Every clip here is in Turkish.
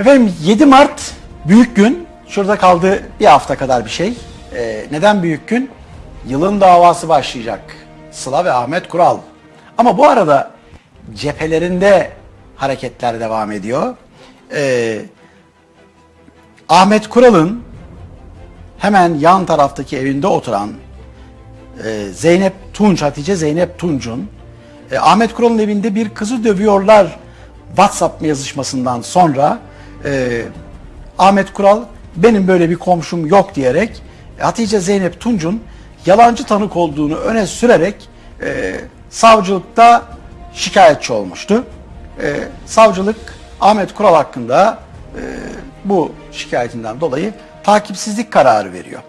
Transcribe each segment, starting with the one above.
Efendim 7 Mart büyük gün. Şurada kaldı bir hafta kadar bir şey. Ee, neden büyük gün? Yılın davası başlayacak. Sıla ve Ahmet Kural. Ama bu arada cephelerinde hareketler devam ediyor. Ee, Ahmet Kural'ın hemen yan taraftaki evinde oturan e, Zeynep Tunç, Hatice Zeynep Tunç'un e, Ahmet Kural'ın evinde bir kızı dövüyorlar WhatsApp yazışmasından sonra e, Ahmet Kural benim böyle bir komşum yok diyerek e, Hatice Zeynep Tunç'un yalancı tanık olduğunu öne sürerek e, savcılıkta şikayetçi olmuştu. E, savcılık Ahmet Kural hakkında e, bu şikayetinden dolayı takipsizlik kararı veriyor.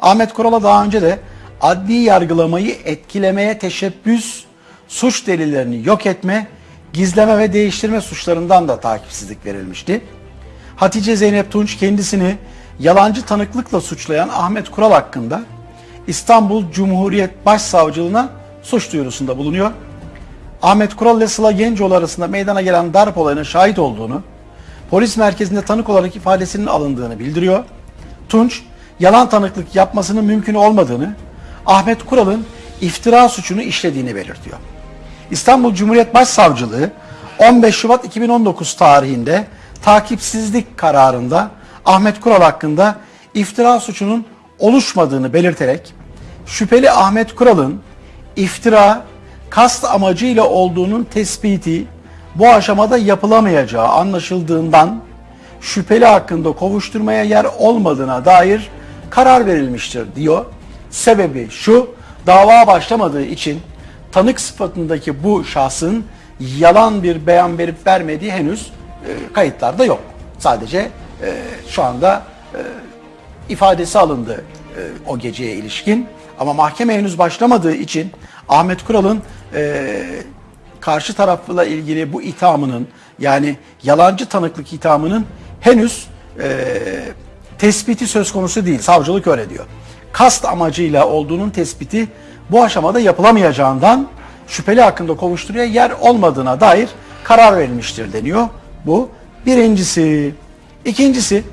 Ahmet Kural'a daha önce de adli yargılamayı etkilemeye teşebbüs, suç delillerini yok etme, gizleme ve değiştirme suçlarından da takipsizlik verilmişti. Hatice Zeynep Tunç kendisini yalancı tanıklıkla suçlayan Ahmet Kural hakkında İstanbul Cumhuriyet Başsavcılığına suç duyurusunda bulunuyor. Ahmet Kural ile Sıla Gencoğlu arasında meydana gelen darp olayına şahit olduğunu, polis merkezinde tanık olarak ifadesinin alındığını bildiriyor. Tunç, yalan tanıklık yapmasının mümkün olmadığını, Ahmet Kural'ın iftira suçunu işlediğini belirtiyor. İstanbul Cumhuriyet Başsavcılığı 15 Şubat 2019 tarihinde takipsizlik kararında Ahmet Kural hakkında iftira suçunun oluşmadığını belirterek şüpheli Ahmet Kural'ın iftira kast amacıyla olduğunun tespiti bu aşamada yapılamayacağı anlaşıldığından şüpheli hakkında kovuşturmaya yer olmadığına dair karar verilmiştir diyor. Sebebi şu, dava başlamadığı için tanık sıfatındaki bu şahsın yalan bir beyan verip vermediği henüz kayıtlarda yok. Sadece e, şu anda e, ifadesi alındı e, o geceye ilişkin. Ama mahkeme henüz başlamadığı için Ahmet Kural'ın e, karşı tarafla ilgili bu ithamının yani yalancı tanıklık ithamının henüz e, tespiti söz konusu değil. Savcılık öyle diyor. Kast amacıyla olduğunun tespiti bu aşamada yapılamayacağından şüpheli hakkında kovuşturuya yer olmadığına dair karar verilmiştir deniyor. Bu birincisi. İkincisi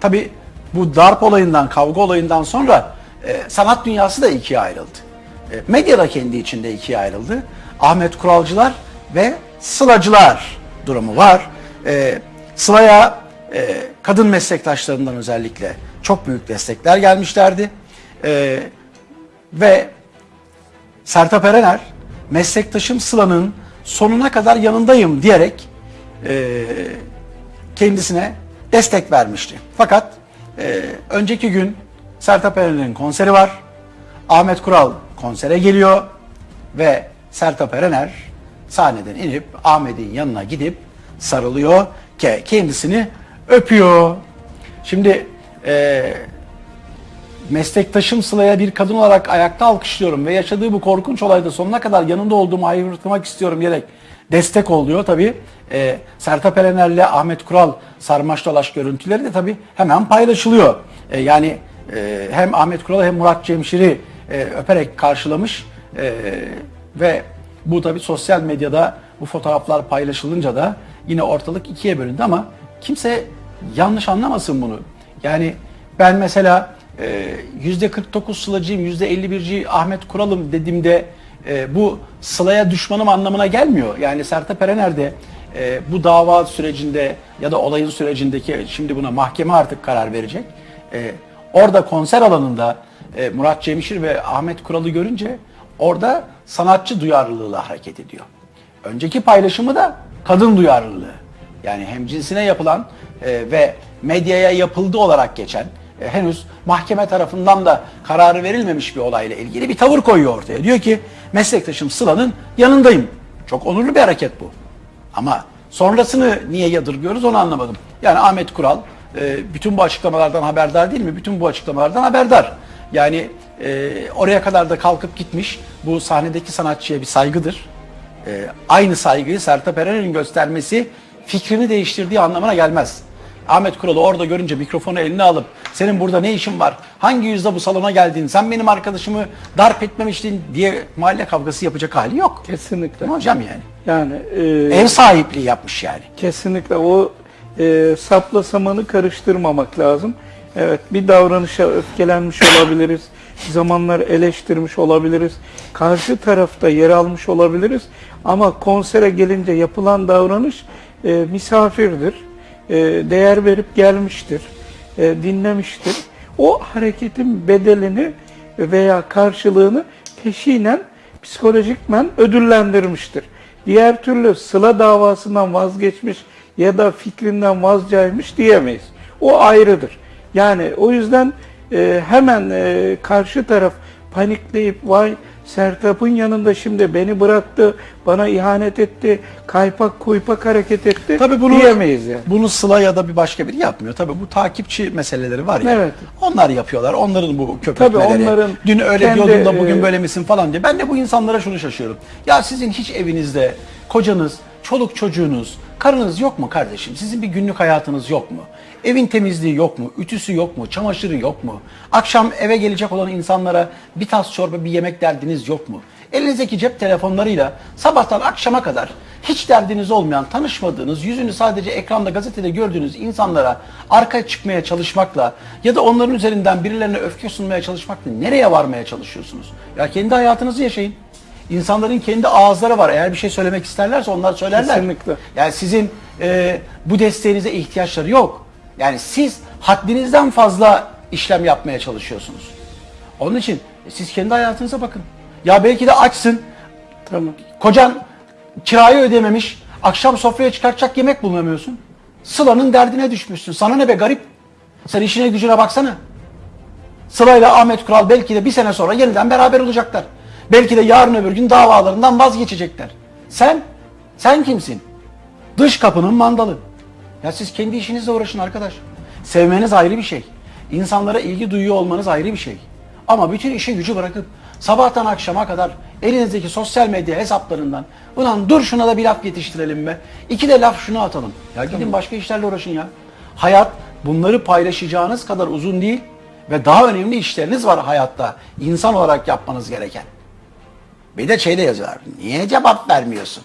tabi bu darp olayından, kavga olayından sonra e, sanat dünyası da ikiye ayrıldı. E, medya da kendi içinde ikiye ayrıldı. Ahmet Kuralcılar ve Sılacılar durumu var. E, Sıla'ya e, kadın meslektaşlarından özellikle çok büyük destekler gelmişlerdi. E, ve Sertab Erener meslektaşım Sıla'nın sonuna kadar yanındayım diyerek e, kendisine destek vermişti. Fakat e, önceki gün Sertab Erener'in konseri var. Ahmet Kural konsere geliyor ve Sertab Erener sahneden inip Ahmet'in yanına gidip sarılıyor ki kendisini öpüyor. Şimdi e, meslektaşım Sıla'ya bir kadın olarak ayakta alkışlıyorum ve yaşadığı bu korkunç olayda sonuna kadar yanında olduğumu haykırtmak istiyorum diyerek destek oluyor. Tabi e, Sertab Erener'le Ahmet Kural sarmaş dolaş görüntüleri de tabi hemen paylaşılıyor. E, yani e, hem Ahmet Kural hem Murat Cemşir'i e, öperek karşılamış e, ve bu tabi sosyal medyada bu fotoğraflar paylaşılınca da yine ortalık ikiye bölündü ama kimse yanlış anlamasın bunu. Yani ben mesela e, %49 Sılacıyım, %51'ci Ahmet Kural'ım dediğimde e, bu Sıla'ya düşmanım anlamına gelmiyor. Yani Sertab Erener de e, bu dava sürecinde ya da olayın sürecindeki şimdi buna mahkeme artık karar verecek. E, orada konser alanında e, Murat Cemşir ve Ahmet Kural'ı görünce orada sanatçı duyarlılığıyla hareket ediyor. Önceki paylaşımı da kadın duyarlılığı. Yani hem cinsine yapılan e, ve medyaya yapıldı olarak geçen e, henüz mahkeme tarafından da kararı verilmemiş bir olayla ilgili bir tavır koyuyor ortaya. Diyor ki meslektaşım Sıla'nın yanındayım. Çok onurlu bir hareket bu. Ama sonrasını niye yadırgıyoruz onu anlamadım. Yani Ahmet Kural e, bütün bu açıklamalardan haberdar değil mi? Bütün bu açıklamalardan haberdar. Yani e, oraya kadar da kalkıp gitmiş. Bu sahnedeki sanatçıya bir saygıdır. Aynı saygıyı Sertab Erener'in göstermesi fikrini değiştirdiği anlamına gelmez. Ahmet Kural'ı orada görünce mikrofonu eline alıp senin burada ne işin var? Hangi yüzde bu salona geldin? Sen benim arkadaşımı darp etmemiştin diye mahalle kavgası yapacak hali yok. Kesinlikle. Mi hocam yani? Yani e, Ev sahipliği yapmış yani. kesinlikle o e, sapla samanı karıştırmamak lazım. Evet bir davranışa öfkelenmiş olabiliriz. Zamanlar eleştirmiş olabiliriz. Karşı tarafta yer almış olabiliriz. Ama konsere gelince yapılan davranış e, misafirdir. E, değer verip gelmiştir. E, dinlemiştir. O hareketin bedelini veya karşılığını peşinen psikolojikmen ödüllendirmiştir. Diğer türlü sıla davasından vazgeçmiş ya da fikrinden vazgeçmiş diyemeyiz. O ayrıdır. Yani o yüzden e, hemen karşı taraf panikleyip vay Sertab'ın yanında şimdi beni bıraktı, bana ihanet etti, kaypak kuypak hareket etti Tabii bunu diyemeyiz yani. Bunu Sıla ya da bir başka biri yapmıyor. Tabii bu takipçi meseleleri var ya. Evet. Onlar yapıyorlar. Onların bu köpekleri. Tabii onların Dün öyle kendi, diyordun da bugün e, böyle misin falan diye. Ben de bu insanlara şunu şaşıyorum. Ya sizin hiç evinizde kocanız, çoluk çocuğunuz, karınız yok mu kardeşim? Sizin bir günlük hayatınız yok mu? Evin temizliği yok mu? Ütüsü yok mu? Çamaşırı yok mu? Akşam eve gelecek olan insanlara bir tas çorba, bir yemek derdiniz yok mu? Elinizdeki cep telefonlarıyla sabahtan akşama kadar hiç derdiniz olmayan, tanışmadığınız, yüzünü sadece ekranda, gazetede gördüğünüz insanlara arka çıkmaya çalışmakla ya da onların üzerinden birilerine öfke sunmaya çalışmakla nereye varmaya çalışıyorsunuz? Ya kendi hayatınızı yaşayın. İnsanların kendi ağızları var. Eğer bir şey söylemek isterlerse onlar söylerler. Kesinlikle. Yani sizin e, bu desteğinize ihtiyaçları yok. Yani siz haddinizden fazla işlem yapmaya çalışıyorsunuz. Onun için siz kendi hayatınıza bakın. Ya belki de açsın. Tamam. Kocan kirayı ödememiş. Akşam sofraya çıkartacak yemek bulamıyorsun. Sıla'nın derdine düşmüşsün. Sana ne be garip? Sen işine gücüne baksana. Sıla ile Ahmet Kural belki de bir sene sonra yeniden beraber olacaklar. Belki de yarın öbür gün davalarından vazgeçecekler. Sen, sen kimsin? Dış kapının mandalı. Ya siz kendi işinizle uğraşın arkadaş. Sevmeniz ayrı bir şey. İnsanlara ilgi duyuyor olmanız ayrı bir şey. Ama bütün işi gücü bırakıp sabahtan akşama kadar elinizdeki sosyal medya hesaplarından ulan dur şuna da bir laf yetiştirelim be. İki de laf şunu atalım. Ya gidin başka işlerle uğraşın ya. Hayat bunları paylaşacağınız kadar uzun değil ve daha önemli işleriniz var hayatta. insan olarak yapmanız gereken. Bir de şeyde yazıyorlar. Niye cevap vermiyorsun?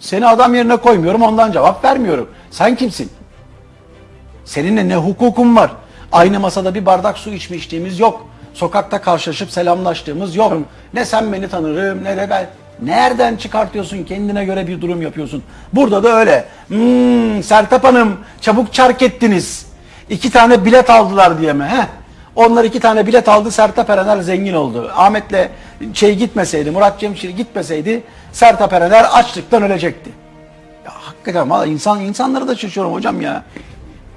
Seni adam yerine koymuyorum ondan cevap vermiyorum. Sen kimsin? Seninle ne hukukun var? Aynı masada bir bardak su içme içtiğimiz yok. Sokakta karşılaşıp selamlaştığımız yok. Ne sen beni tanırım ne de ben. Nereden çıkartıyorsun kendine göre bir durum yapıyorsun. Burada da öyle. Hmm, Sertap Hanım çabuk çark ettiniz. İki tane bilet aldılar diye mi? Heh. Onlar iki tane bilet aldı Sertap Erener zengin oldu. Ahmet'le şey gitmeseydi Murat Cemşir gitmeseydi Sertap Erener açlıktan ölecekti. Ya hakikaten valla insan insanları da şaşıyorum hocam ya.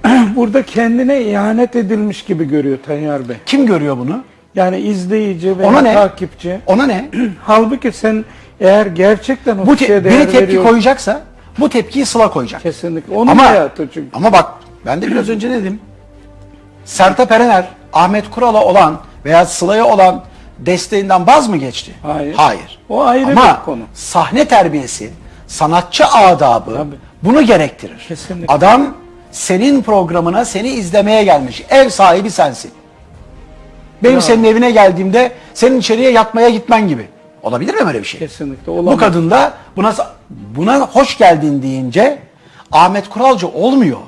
Burada kendine ihanet edilmiş gibi görüyor Tayyar Bey. Kim görüyor bunu? Yani izleyici veya Ona ne? takipçi. Ona ne? Halbuki sen eğer gerçekten o Bu te- değer biri tepki veriyorsan- koyacaksa bu tepkiyi Sıla koyacak. Kesinlikle. Onun Ama, hayatı çünkü. ama bak ben de biraz önce ne dedim? Sertab Erener, Ahmet Kural'a olan veya Sıla'ya olan desteğinden vaz mı geçti? Hayır. Hayır. O ayrı Ama bir konu. sahne terbiyesi, sanatçı adabı Tabii. bunu gerektirir. Kesinlikle. Adam senin programına seni izlemeye gelmiş. Ev sahibi sensin. Benim Bravo. senin evine geldiğimde senin içeriye yatmaya gitmen gibi. Olabilir mi böyle bir şey? Kesinlikle Bu olamaz. kadın da buna buna hoş geldin deyince Ahmet Kuralcı olmuyor.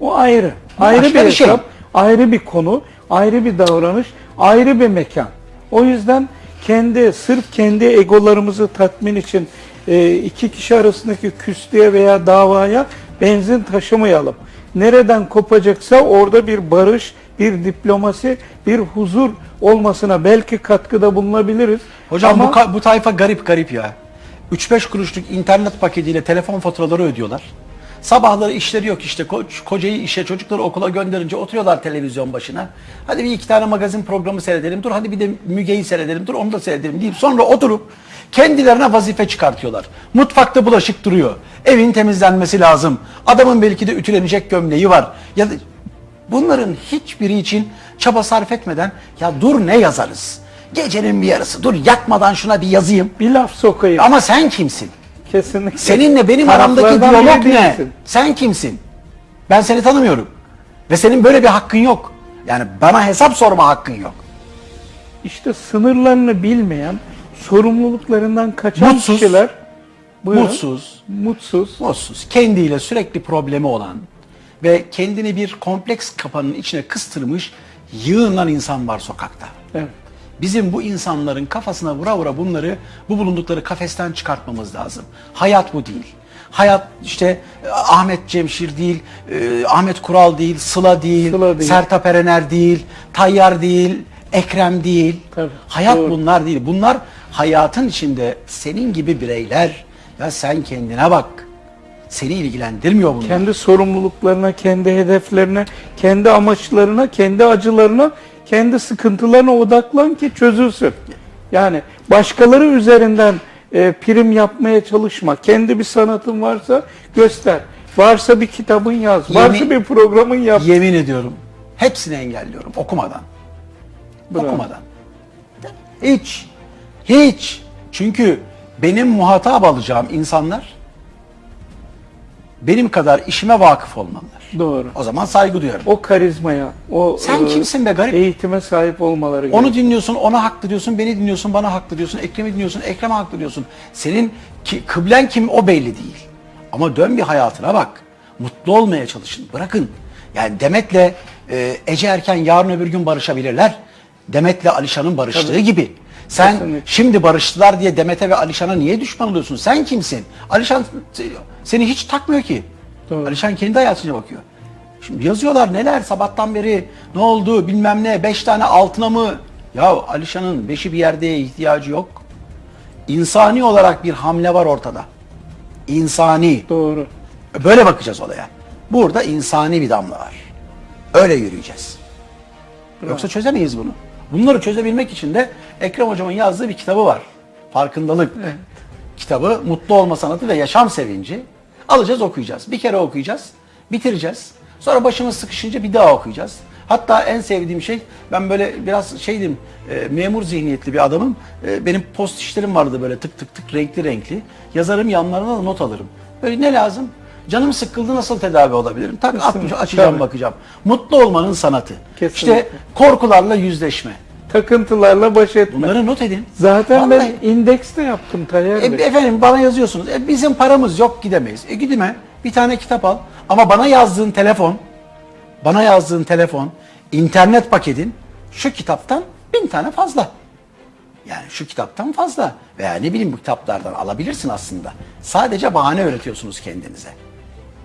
O ayrı. Bu ayrı bir bir şey. hesap, ayrı bir konu, ayrı bir davranış, ayrı bir mekan. O yüzden kendi sırf kendi egolarımızı tatmin için e, iki kişi arasındaki küslüğe veya davaya benzin taşımayalım. Nereden kopacaksa orada bir barış, bir diplomasi, bir huzur olmasına belki katkıda bulunabiliriz. Hocam Ama bu, bu tayfa garip garip ya. 3-5 kuruşluk internet paketiyle telefon faturaları ödüyorlar. Sabahları işleri yok işte Ko- kocayı işe çocukları okula gönderince oturuyorlar televizyon başına. Hadi bir iki tane magazin programı seyredelim dur hadi bir de Müge'yi seyredelim dur onu da seyredelim deyip sonra oturup kendilerine vazife çıkartıyorlar. Mutfakta bulaşık duruyor. Evin temizlenmesi lazım. Adamın belki de ütülenecek gömleği var. Ya da bunların hiçbiri için çaba sarf etmeden ya dur ne yazarız? Gecenin bir yarısı dur yatmadan şuna bir yazayım. bir laf sokayım. Ama sen kimsin? Kesinlikle. Seninle benim aramdaki Taraflardan diyalog biri ne? değilsin. Sen kimsin? Ben seni tanımıyorum. Ve senin böyle bir hakkın yok. Yani bana hesap sorma hakkın yok. İşte sınırlarını bilmeyen, sorumluluklarından kaçan Mutsuz. kişiler buyurun, Mutsuz, mutsuz, mutsuz, kendiyle sürekli problemi olan, ve kendini bir kompleks kapanın içine kıstırmış yığınlan insan var sokakta. Evet. Bizim bu insanların kafasına vura vura bunları bu bulundukları kafesten çıkartmamız lazım. Hayat bu değil. Hayat işte e, Ahmet Cemşir değil, e, Ahmet Kural değil, Sıla değil, Sıla değil. Sertab Erener değil, Tayyar değil, Ekrem değil. Tabii, Hayat doğru. bunlar değil. Bunlar hayatın içinde senin gibi bireyler. Ya sen kendine bak. Seni ilgilendirmiyor bunlar. Kendi sorumluluklarına, kendi hedeflerine, kendi amaçlarına, kendi acılarına, kendi sıkıntılarına odaklan ki çözülsün. Yani başkaları üzerinden e, prim yapmaya çalışma. Kendi bir sanatın varsa göster. Varsa bir kitabın yaz. Varsa Yemin- bir programın yap. Yemin ediyorum. Hepsini engelliyorum okumadan. Bravo. Okumadan. Hiç. Hiç. Çünkü benim muhatap alacağım insanlar benim kadar işime vakıf olmalılar. Doğru. O zaman saygı duyarım. O karizmaya, o Sen e, kimsin be garip? eğitime sahip olmaları Onu gerekiyor. dinliyorsun, ona haklı diyorsun, beni dinliyorsun, bana haklı diyorsun, Ekrem'i dinliyorsun, Ekrem'e haklı diyorsun. Senin ki, kıblen kim o belli değil. Ama dön bir hayatına bak. Mutlu olmaya çalışın. Bırakın. Yani Demet'le e, Ece Erken yarın öbür gün barışabilirler. Demet'le Alişan'ın barıştığı Tabii. gibi. Sen Kesinlikle. şimdi barıştılar diye Demet'e ve Alişan'a niye düşman oluyorsun? Sen kimsin? Alişan seni hiç takmıyor ki. Doğru. Alişan kendi hayatına bakıyor. Şimdi yazıyorlar neler sabahtan beri ne oldu bilmem ne beş tane altına mı? Ya Alişan'ın beşi bir yerde ihtiyacı yok. İnsani olarak bir hamle var ortada. İnsani. Doğru. Böyle bakacağız olaya. Burada insani bir damla var. Öyle yürüyeceğiz. Yoksa çözemeyiz bunu. Bunları çözebilmek için de Ekrem Hocam'ın yazdığı bir kitabı var. Farkındalık kitabı. Mutlu olma sanatı ve yaşam sevinci. Alacağız okuyacağız. Bir kere okuyacağız. Bitireceğiz. Sonra başımız sıkışınca bir daha okuyacağız. Hatta en sevdiğim şey ben böyle biraz şeydim e, memur zihniyetli bir adamım. E, benim post işlerim vardı böyle tık tık tık renkli renkli. Yazarım yanlarına da not alırım. Böyle ne lazım? Canım sıkıldı nasıl tedavi olabilirim? Tak Kesinlikle. açacağım Tabii. bakacağım. Mutlu olmanın sanatı. Kesinlikle. İşte korkularla yüzleşme. Takıntılarla baş etme. Bunları not edin. Zaten Vallahi. ben indekste yaptım Tayyar E, Bey. efendim bana yazıyorsunuz. E, bizim paramız yok gidemeyiz. E gidime bir tane kitap al. Ama bana yazdığın telefon, bana yazdığın telefon, internet paketin şu kitaptan bin tane fazla. Yani şu kitaptan fazla. Veya ne bileyim bu kitaplardan alabilirsin aslında. Sadece bahane öğretiyorsunuz kendinize.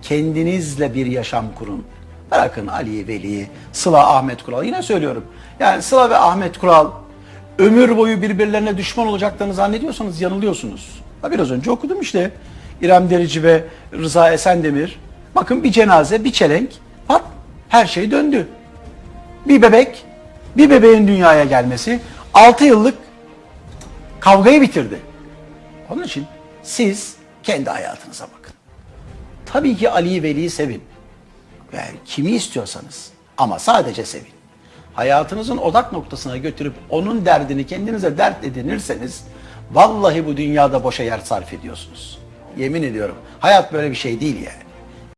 Kendinizle bir yaşam kurun. Bırakın Ali, Veli, Sıla, Ahmet Kural. Yine söylüyorum. Yani Sıla ve Ahmet Kural ömür boyu birbirlerine düşman olacaklarını zannediyorsanız yanılıyorsunuz. Ha, biraz önce okudum işte. İrem Derici ve Rıza Esendemir. Bakın bir cenaze, bir çelenk. Pat, her şey döndü. Bir bebek, bir bebeğin dünyaya gelmesi 6 yıllık kavgayı bitirdi. Onun için siz kendi hayatınıza bakın. Tabii ki Ali'yi Veli'yi sevin. Yani kimi istiyorsanız ama sadece sevin. Hayatınızın odak noktasına götürüp onun derdini kendinize dert edinirseniz vallahi bu dünyada boşa yer sarf ediyorsunuz. Yemin ediyorum. Hayat böyle bir şey değil yani.